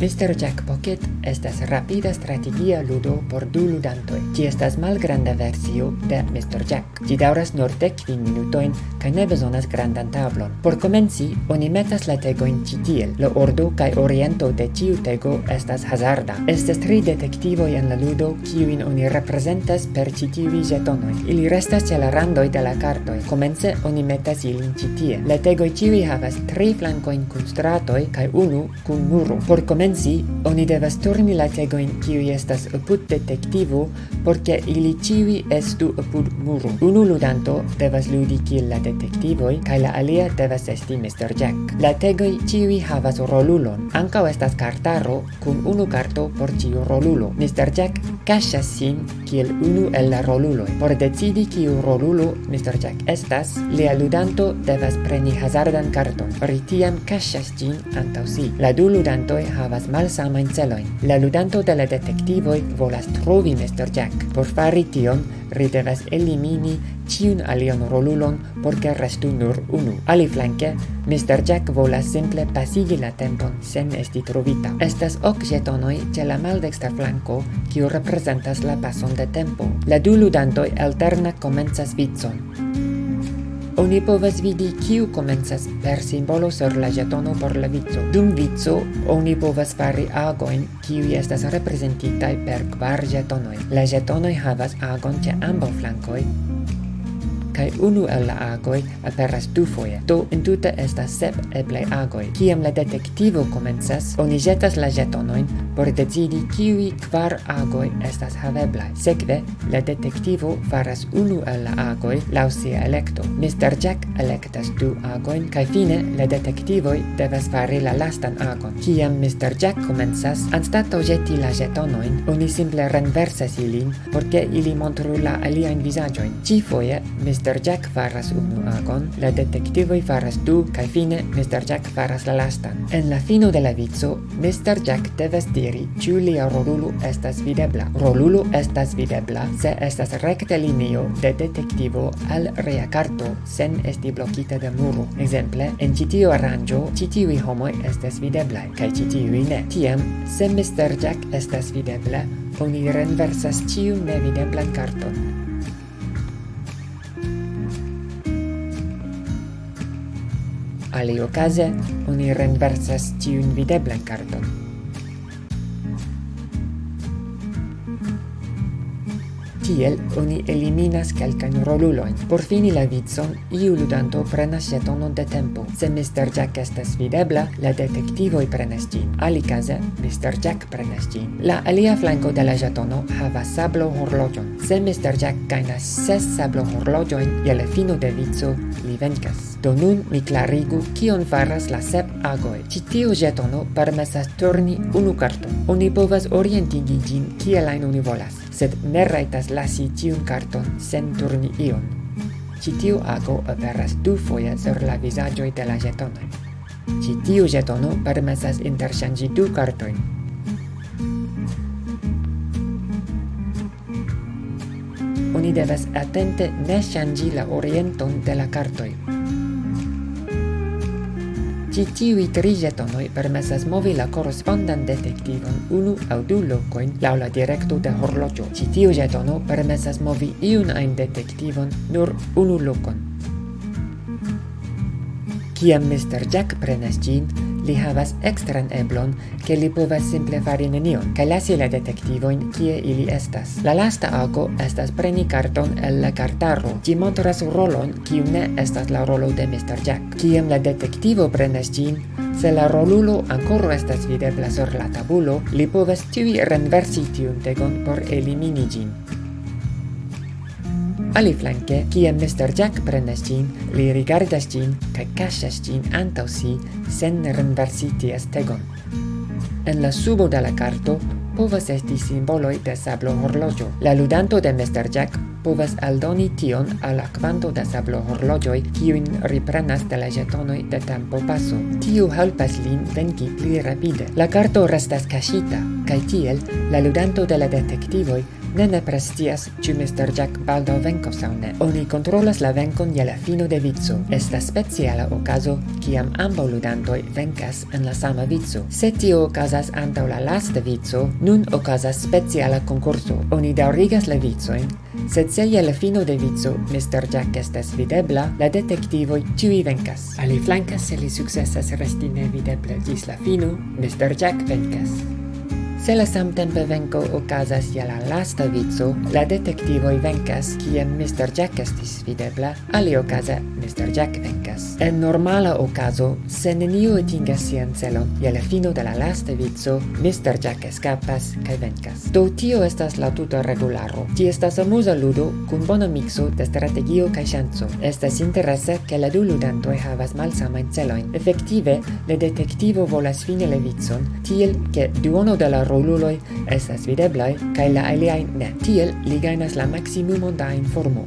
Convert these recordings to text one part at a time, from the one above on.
Mr. Jack Pocket estas rapida strategia ludo por du ludantoj. Ĝi estas malgranda versio de Mr. Jack. Ĝi daŭras nur dek kvin minutojn kaj ne bezonas grandan tablon. Por komenci, oni metas la tegojn ĉi tiel. La ordo kaj oriento de ĉiu tego estas hazarda. Estas tri detektivoj en la ludo, kiujn oni reprezentas per ĉi tiuj ĵetonoj. Ili restas ĉe la randoj de la kartoj. Komence oni metas ilin ĉi tie. La tegoj ĉiuj havas tri flankojn kun stratoj kaj unu kun muro. Por komenci Pensi, oni devas turni la tegoin kiu estas apud detektivo porque ili ciui estu apud muro. Unu ludanto devas ludi kiel la detektivoi, kai la alia devas esti Mr. Jack. La tegoi ciui havas rolulon. Ancao estas kartaro kun unu karto por ciu rolulo. Mr. Jack cachas sin kiel unu el la roluloj. Por decidi kiu rolulo Mr. Jack estas, lia ludanto devas preni hazardan karton. Ri tiam cachas ĝin antaŭ si. La du ludantoj havas malsamajn celojn. La ludanto de la detektivoj volas trovi Mr. Jack. Por fari tion, ri devas elimini ciun alion rolulon por che restu nur unu. Ali flanke, Mr. Jack volas simple pasigi la tempon sen esti trovita. Estas ok jetonoi ce la maldexta flanco, kiu representas la pason de tempo. La du ludantoi alterna comenzas vizon. Oni povas vidi kiu komencas per simbolo sur la jetono por la vico. Dum vico, oni povas fari agoin kiu estas reprezentitaj per kvar jetonoj. La jetonoj havas agon ĉe ambaŭ flankoj, kai unu el la agoi aperas du foje. Do entute estas sep eblei agoi. Kiam la detektivo komencas, oni jetas la jetonoin por decidi kiui kvar agoi estas haveblai. Sekve, la detektivo faras unu el la agoi laŭ sia elekto. Mr. Jack elektas du agoin kai fine la detektivoi devas fari la lastan agon. Kiam Mr. Jack komencas, anstataŭ jeti la jetonoin, oni simple renversas ilin por ke ili montru la aliajn vizaĝojn. Ĉi foje Mr. Mr. Jack faras unu agon, la detektivoj faras du, kaj fine Mr. Jack faras la lastan. En la fino de la vico, Mr. Jack devas diri ĉu lia rolulo estas videbla. Rolulo estas videbla se estas rekte linio de detektivo al reakarto sen esti blokita de muro. Ekzemple, en ĉi tiu aranĝo ĉi tiuj homoj estas videblaj kaj ĉi tiuj ne. Tiam, se Mr. Jack estas videbla, oni renversas ĉiun nevideblan karton. Ali okaze, oni renversas tiun videblan karton. Tiel oni eliminas kelkajn rolulojn. Por fini la vicon, iu ludanto prenas jetonon de tempo. Se Mr. Jack estas videbla, la detektivoj prenas ĝin. Alikaze, Mr. Jack prenas ĝin. La alia flanko de la jetono havas sablo horloĝon. Se Mr. Jack gajnas ses sablo horloĝojn je la fino de vico, li venkas. Do nun mi klarigu kion faras la sep agoj. Ĉi tiu jetono permesas turni unu karton. Oni povas orientigi ĝin kiel ajn oni volas sed ne raitas lasi tiun carton sen turni ion. Ci tiu ago aperas du foia sur la visagioi de la jetonoi. Ci tiu jetono permesas interŝanĝi du kartojn. Oni devas atente ne ŝanĝi la orienton de la kartoj, Ĉi tiuj tri ĵetonoj permesas movi la korrespondan detektivon unu aŭ du lokojn laŭ la direkto de horloĝo. Ĉi tiu ĵetono permesas movi iun ajn detektivon nur unu lokon. Kiam Mr. Jack prenas ĝin, li havas ekstran eblon, ke li povas simple fari nenion, kaj lasi la detektivojn kie ili estas. La lasta ago estas preni karton el la kartaro. Ĝi montras rolon, kiu ne estas la rolo de Mr. Jack. Kiam la detektivo prenas ĝin, Se la rolulo ancora estas videbla sur la tabulo, li povas tiui renversi tiun tegon por elimini gin. Aliflanke, kiam Mr. Jack prenas ĝin, li rigardas ĝin kaj kaŝas ĝin antaŭ si sen renversi ties tegon. En la subo de la karto povas esti simboloj de sablo horloĝo. La ludanto de Mr. Jack povas aldoni tion al la kvanto da sablo horloĝoj kiujn riprenas de la ĵetonoj de tempo paso. Tiu helpas lin venki pli rapide. La karto restas kaŝita kaj tiel la ludanto de la detektivoj Ne ne prestias, ci Mr. Jack baldo venkos au ne. Oni controlas la venkon je la fino de vico. Esta speciala okazo kiam ambau ludantoi venkas en la sama vico. Se tio okazas antau la lasta vico, nun okazas speciala concurso. Oni daurigas la vicojn, sed se je la fino de vico Mr. Jack estes videbla, la detektivoj vencas. venkas. Aliflanke se li successas resti nevideble gis la fino, Mr. Jack venkas. Se la samtempe venko okazas je la lasta vico, la detektivoj venkas kiam Mr. Jack estis videbla, aliokaze Mr. Jack venkas. En normala okazo, se neniu atingas sian celon, je la fino de la lasta vico, Mr. Jack eskapas kaj venkas. Do tio estas la tuta regularo. Ti estas amuza ludo kun bona mikso de strategio kaj ŝanco. Estas interese ke la du ludantoj havas malsamajn celojn. Efektive, la detektivo volas fini la vicon, tiel ke duono de la roluloi estas videblai, kai la aliai ne. Tiel li gainas la maximumon da informo.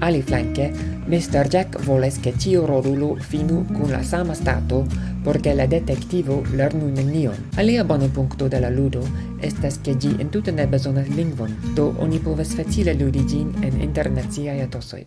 Ali flanke, Mr. Jack voles che tiu rolulo finu con la sama stato porque la detectivo lernu nenion. Alia bona punto de la ludo estas che gi entute ne besonas lingvon, do oni povas facile ludi gin en internaziai atosoi.